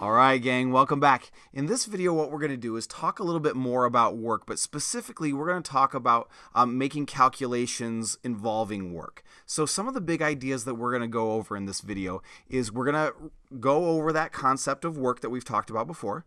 Alright gang, welcome back. In this video what we're going to do is talk a little bit more about work, but specifically we're going to talk about um, making calculations involving work. So some of the big ideas that we're going to go over in this video is we're going to go over that concept of work that we've talked about before,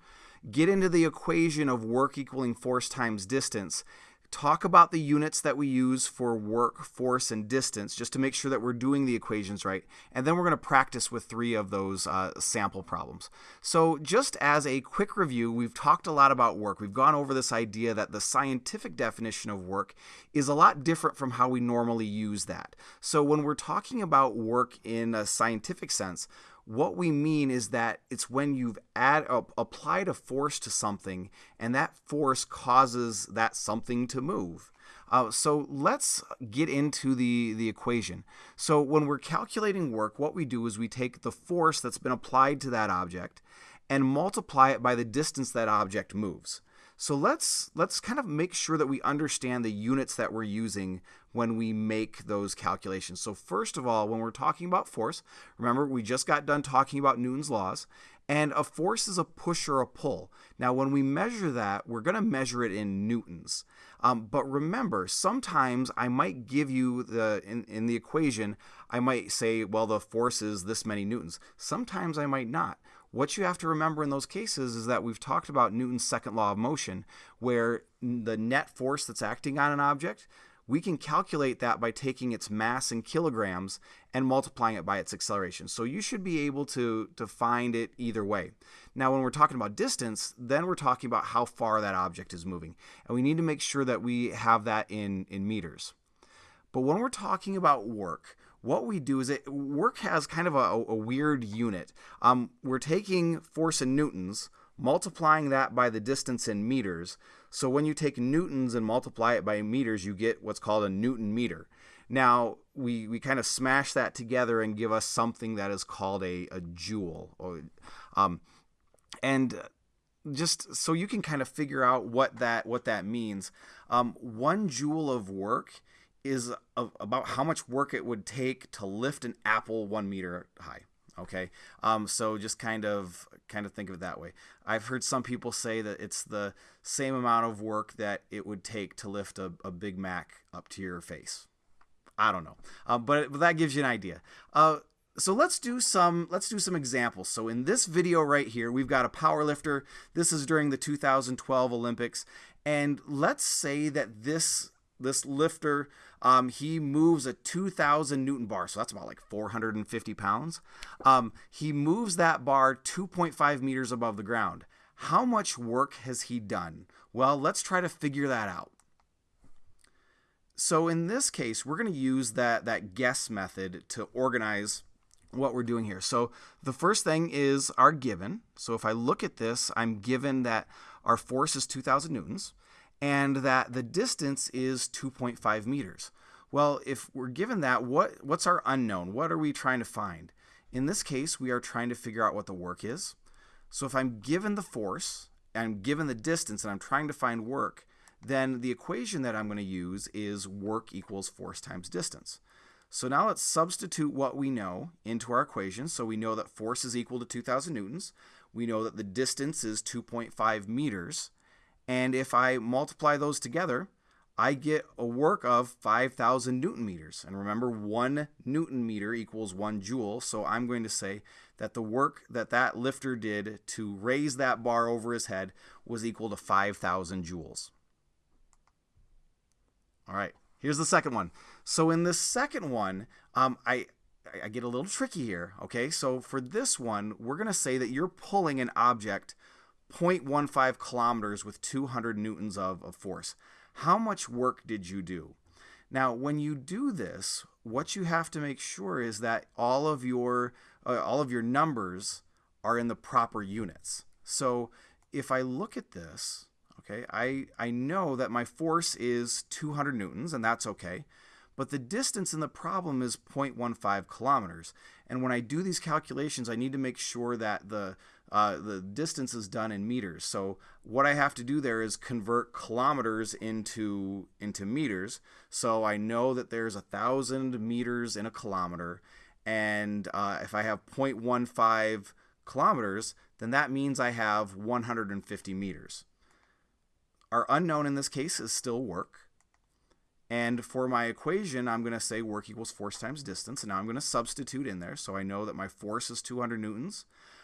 get into the equation of work equaling force times distance, talk about the units that we use for work, force, and distance just to make sure that we're doing the equations right. And then we're going to practice with three of those uh, sample problems. So just as a quick review, we've talked a lot about work. We've gone over this idea that the scientific definition of work is a lot different from how we normally use that. So when we're talking about work in a scientific sense, what we mean is that it's when you've add, uh, applied a force to something and that force causes that something to move. Uh, so let's get into the, the equation. So when we're calculating work, what we do is we take the force that's been applied to that object and multiply it by the distance that object moves. So let's let's kind of make sure that we understand the units that we're using when we make those calculations. So first of all, when we're talking about force, remember we just got done talking about Newton's laws, and a force is a push or a pull. Now when we measure that, we're going to measure it in newtons. Um, but remember, sometimes I might give you the in, in the equation, I might say, well, the force is this many newtons. Sometimes I might not. What you have to remember in those cases is that we've talked about Newton's second law of motion, where the net force that's acting on an object, we can calculate that by taking its mass in kilograms and multiplying it by its acceleration. So you should be able to, to find it either way. Now, when we're talking about distance, then we're talking about how far that object is moving. And we need to make sure that we have that in, in meters. But when we're talking about work, what we do is it work has kind of a, a weird unit. Um, we're taking force in newtons, multiplying that by the distance in meters. So when you take newtons and multiply it by meters, you get what's called a newton meter. Now, we, we kind of smash that together and give us something that is called a, a joule. Or, um, and just so you can kind of figure out what that what that means. Um, one joule of work is about how much work it would take to lift an apple one meter high. Okay, um, so just kind of kind of think of it that way. I've heard some people say that it's the same amount of work that it would take to lift a, a Big Mac up to your face. I don't know, uh, but, but that gives you an idea. Uh, so let's do some let's do some examples. So in this video right here, we've got a power lifter. This is during the 2012 Olympics, and let's say that this this lifter um, he moves a 2,000 Newton bar, so that's about like 450 pounds. Um, he moves that bar 2.5 meters above the ground. How much work has he done? Well, let's try to figure that out. So in this case, we're going to use that, that guess method to organize what we're doing here. So the first thing is our given. So if I look at this, I'm given that our force is 2,000 newtons and that the distance is 2.5 meters. Well, if we're given that, what, what's our unknown? What are we trying to find? In this case, we are trying to figure out what the work is. So if I'm given the force, I'm given the distance, and I'm trying to find work, then the equation that I'm going to use is work equals force times distance. So now let's substitute what we know into our equation. So we know that force is equal to 2,000 newtons. We know that the distance is 2.5 meters. And if I multiply those together, I get a work of 5,000 newton meters. And remember, one newton meter equals one joule. So I'm going to say that the work that that lifter did to raise that bar over his head was equal to 5,000 joules. All right, here's the second one. So in this second one, um, I, I get a little tricky here. Okay, so for this one, we're going to say that you're pulling an object 0.15 kilometers with 200 newtons of, of force. How much work did you do? Now, when you do this, what you have to make sure is that all of your uh, all of your numbers are in the proper units. So if I look at this, okay, I, I know that my force is 200 newtons, and that's okay. But the distance in the problem is 0.15 kilometers. And when I do these calculations, I need to make sure that the uh, the distance is done in meters. So what I have to do there is convert kilometers into into meters. So I know that there's a thousand meters in a kilometer, and uh, if I have 0.15 kilometers, then that means I have 150 meters. Our unknown in this case is still work. And for my equation, I'm going to say work equals force times distance. And now I'm going to substitute in there. So I know that my force is 200 newtons.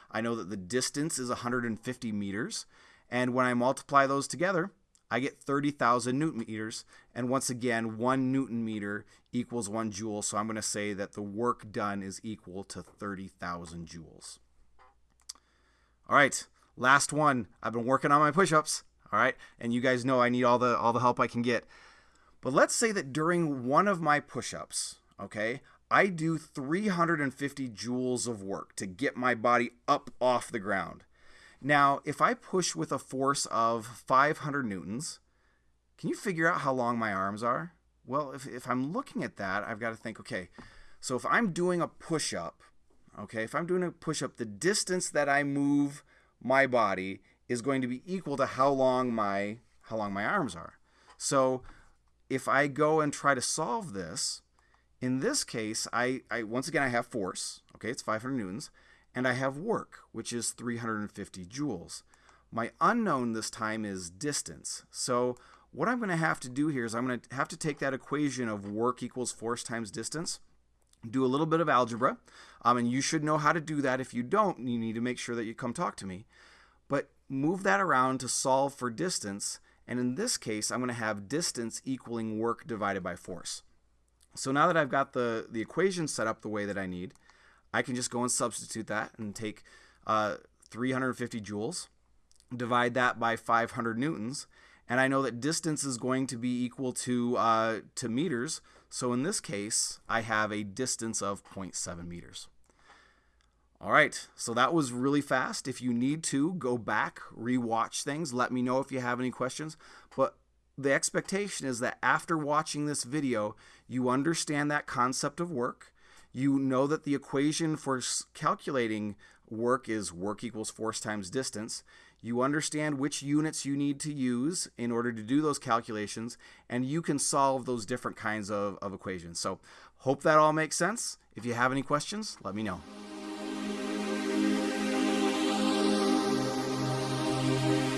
I know that the distance is 150 meters. And when I multiply those together, I get 30,000 newton meters. And once again, one newton meter equals one joule. So I'm going to say that the work done is equal to 30,000 joules. All right, last one. I've been working on my push-ups. All right, and you guys know I need all the all the help I can get. But let's say that during one of my push-ups, okay, I do 350 joules of work to get my body up off the ground. Now, if I push with a force of 500 newtons, can you figure out how long my arms are? Well, if, if I'm looking at that, I've got to think, okay, so if I'm doing a push up, okay, if I'm doing a push up, the distance that I move my body is going to be equal to how long my how long my arms are. So if I go and try to solve this, in this case, I, I once again I have force, okay, it's 500 newtons, and I have work, which is 350 joules. My unknown this time is distance. So what I'm going to have to do here is I'm going to have to take that equation of work equals force times distance, do a little bit of algebra, um, and you should know how to do that. If you don't, you need to make sure that you come talk to me. But move that around to solve for distance, and in this case, I'm going to have distance equaling work divided by force. So now that I've got the, the equation set up the way that I need, I can just go and substitute that and take uh, 350 joules, divide that by 500 newtons, and I know that distance is going to be equal to, uh, to meters. So in this case, I have a distance of 0.7 meters. All right, so that was really fast. If you need to, go back, rewatch things. Let me know if you have any questions. But the expectation is that after watching this video, you understand that concept of work. You know that the equation for calculating work is work equals force times distance. You understand which units you need to use in order to do those calculations, and you can solve those different kinds of, of equations. So, hope that all makes sense. If you have any questions, let me know. Thank you.